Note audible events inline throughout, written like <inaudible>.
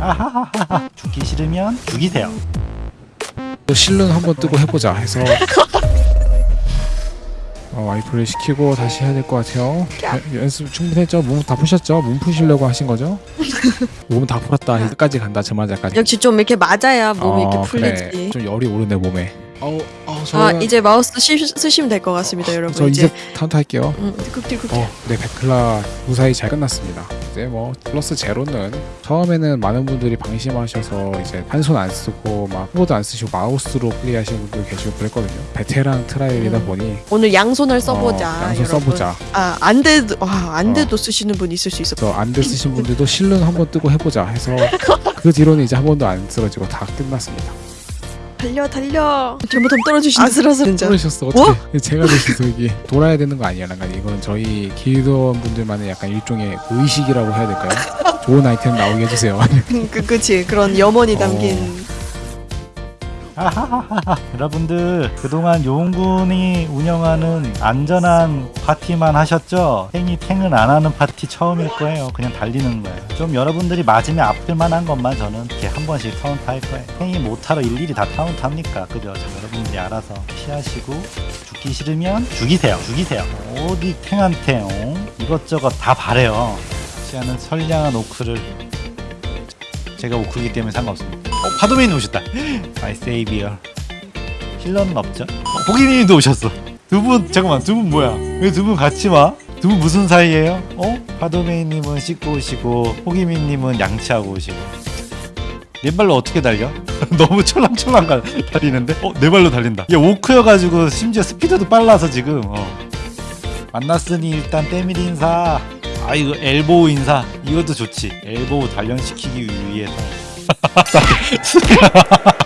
아하하하 죽기 싫으면 죽이세요 또 실눈 한번 뜨고 해보자 해서 <laughs> 어, 와이프를 시키고 다시 해야 될 것 같아요. 연- 연습 충분했죠? 몸 다 푸셨죠? 몸 푸시려고 하신 거죠? <laughs> 몸 다 풀었다. 여기까지 간다. 저 말자까지. 역시 좀 이렇게 맞아야 몸이 어, 이렇게 풀리지. 그래. 좀 열이 오르네 몸에. 어우, 어우, 저, 아 이제 마우스 시, 쓰시면 될 것 같습니다, 여러분. 저 이제 이제 카운트 할게요. 음, 띠꾹띠꾹. 어, 네, 베클라 무사히 잘 끝났습니다. 이제 뭐 플러스 제로는 처음에는 많은 분들이 방심하셔서 이제 한 손 안 쓰고 막 키보드 안 쓰시고 마우스로 플레이하시는 분들 계시고 그랬거든요. 베테랑 trial이다 음. 보니 오늘 양손을 써보자. 어, 양손 여러분. 써보자. 아 안대도 와 안대도 쓰시는 분 있을 수 있어. 안대 쓰신 분들도 실눈 한번 뜨고 해보자 해서 <laughs> 그 뒤로는 이제 한 번도 안 쓰러지고 다 끝났습니다. 달려 달려. 잘못하면 떨어지시. 아슬아슬. 떨어졌어 어떻게? 제가 대신 이게 돌아야 되는 거 아니야? 약간 이건 저희 길드원 분들만의 약간 일종의 의식이라고 해야 될까요? 좋은 아이템 나오게 해주세요. <laughs> 그 그치 그런 염원이 어. 담긴. 아하하하 <laughs> 여러분들 그동안 용군이 운영하는 안전한 파티만 하셨죠? 탱이 탱은 안 하는 파티 처음일 거예요. 그냥 달리는 거예요. 좀 여러분들이 맞으면 아플 만한 것만 저는 이렇게 한 번씩 카운트 할 거예요. 탱이 못하러 일일이 다 카운트 합니까? 그죠? 저 여러분들이 알아서 피하시고 죽기 싫으면 죽이세요. 죽이세요. 어디 탱한테 어? 이것저것 다 바래요. 시아는 선량한 오크를 제가 오크이기 때문에 상관없습니다 어, 파도메인 오셨다 my savior healer는 없죠? 어, 고기님도 오셨어 두 분 잠깐만 두 분 뭐야 왜 두 분 같이 와? 두 분 무슨 사이예요? 어? 파도메인님은 씻고 오시고 호기민님은 양치하고 오시고 네 발로 어떻게 달려? <laughs> 너무 촐랑촐랑 가- 달리는데? 어? 네 발로 달린다 얘 오크여가지고 심지어 스피드도 빨라서 지금 어. 만났으니 일단 때밀 인사 아 이거 엘보우 인사 이것도 좋지 엘보우 단련시키기 위해서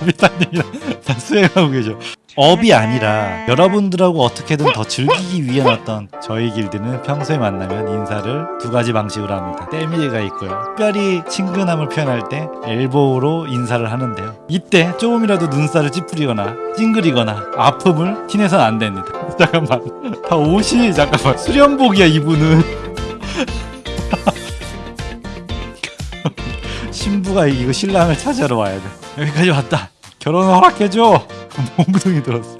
미타님이랑 다 수행하고 계셔. 업이 아니라 여러분들하고 어떻게든 더 즐기기 위한 어떤 저희 길드는 평소에 만나면 인사를 두 가지 방식으로 합니다. 때밀이가 있고요. 특별히 친근함을 표현할 때 엘보우로 인사를 하는데요. 이때 조금이라도 눈살을 찌푸리거나 찡그리거나 아픔을 티내선 안 됩니다. <laughs> 잠깐만. 다 옷이 잠깐만 수련복이야 이분은. 신부가 이거 신랑을 찾으러 와야 돼. 여기까지 왔다. 결혼 허락해줘. <laughs> 몽둥이 들었어.